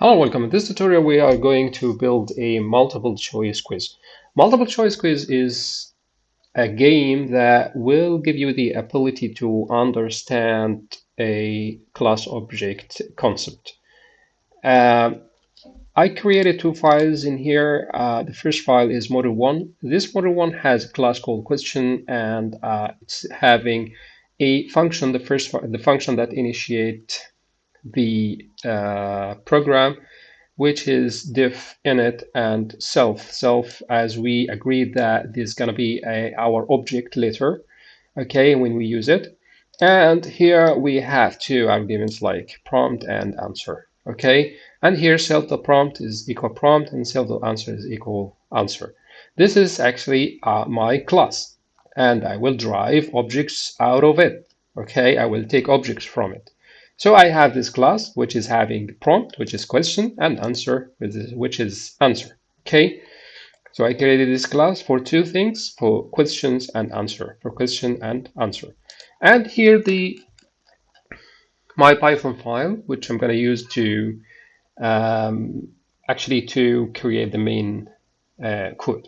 Hello, welcome. In this tutorial, we are going to build a multiple choice quiz. Multiple choice quiz is a game that will give you the ability to understand a class object concept. Uh, I created two files in here. Uh, the first file is module one. This module one has a class called question and uh, it's having a function, the first the function that initiate the uh, program, which is def init and self. Self, as we agreed that this is going to be a, our object later, okay, when we use it. And here we have two arguments like prompt and answer, okay. And here self.prompt is equal prompt and self.answer is equal answer. This is actually uh, my class and I will drive objects out of it, okay. I will take objects from it. So I have this class, which is having prompt, which is question, and answer, which is answer. Okay. So I created this class for two things, for questions and answer, for question and answer. And here the my Python file, which I'm going to use to um, actually to create the main uh, code.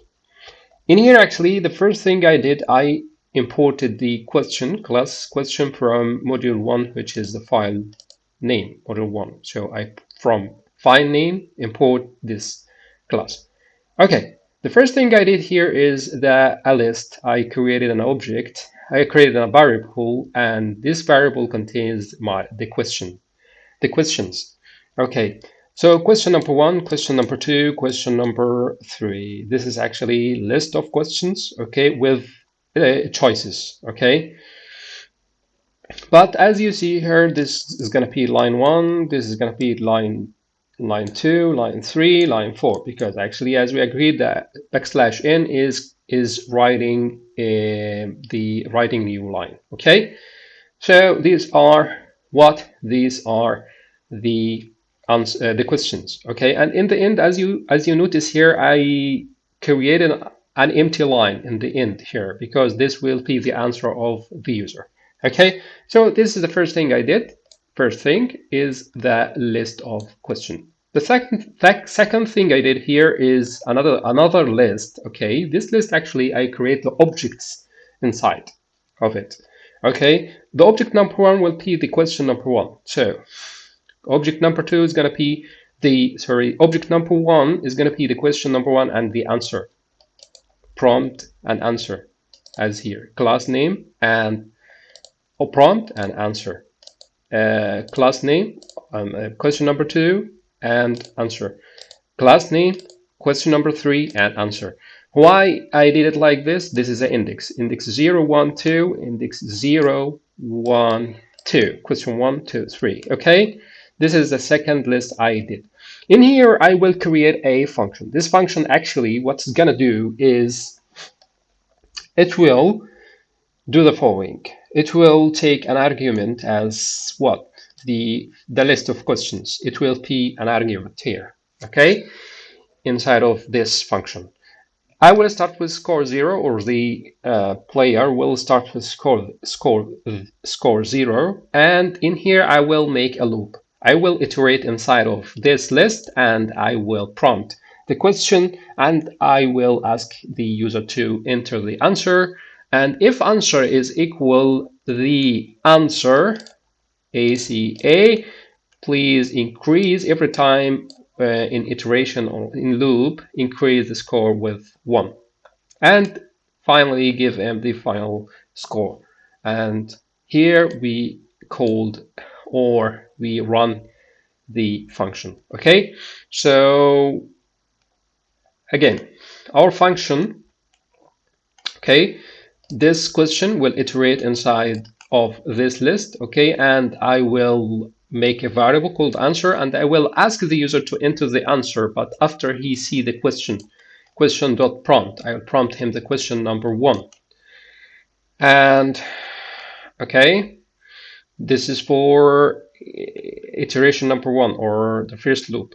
In here, actually, the first thing I did, I imported the question class question from module one, which is the file name module one. So I from file name import this class. Okay, the first thing I did here is that a list. I created an object. I created a variable, and this variable contains my the question, the questions. Okay, so question number one, question number two, question number three. This is actually list of questions. Okay, with uh, choices okay? But as you see here this is going to be line one this is going to be line line two line three line four because actually as we agreed that backslash n is is writing uh, the writing new line okay? So these are what these are the answer, uh, the questions okay? And in the end as you as you notice here i created an empty line in the end here because this will be the answer of the user. Okay, so this is the first thing I did. First thing is the list of question. The second second thing I did here is another another list. Okay, this list actually I create the objects inside of it. Okay, the object number one will be the question number one. So object number two is going to be the sorry object number one is going to be the question number one and the answer prompt and answer as here. Class name and or prompt and answer. Uh, class name um, uh, question number two and answer. Class name question number three and answer. Why I did it like this? This is an index. Index 0 1 2 index 0 1 2 question 1 2 3 okay this is the second list I did in here, I will create a function. This function actually, what's gonna do is it will do the following. It will take an argument as what? The, the list of questions. It will be an argument here, okay? Inside of this function. I will start with score zero, or the uh, player will start with score score score zero, and in here I will make a loop. I will iterate inside of this list and I will prompt the question and I will ask the user to enter the answer. And if answer is equal the answer ACA, please increase every time uh, in iteration or in loop, increase the score with one. And finally give them the final score. And here we called or we run the function. Okay, so again, our function, okay, this question will iterate inside of this list, okay, and I will make a variable called answer and I will ask the user to enter the answer, but after he see the question, question dot prompt, I will prompt him the question number one. And okay, this is for iteration number one or the first loop.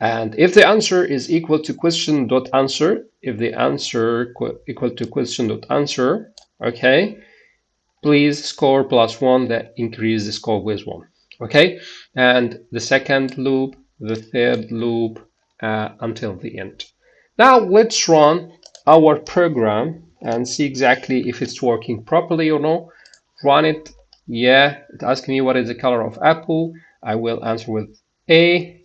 And if the answer is equal to question dot answer, if the answer equal to question dot answer, okay, please score plus one that increase the score with one. Okay, and the second loop the third loop uh, until the end. Now let's run our program and see exactly if it's working properly or not. Run it. Yeah, it asks me what is the color of apple. I will answer with A.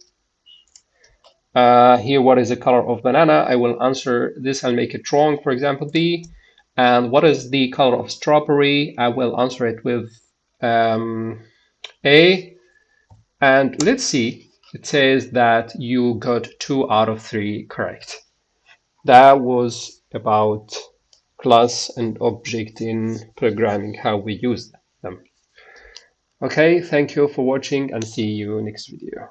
Uh, here, what is the color of banana? I will answer this i'll make it wrong, for example, B. And what is the color of strawberry? I will answer it with um, A. And let's see, it says that you got two out of three correct. That was about class and object in programming, how we use them. Okay, thank you for watching and see you next video.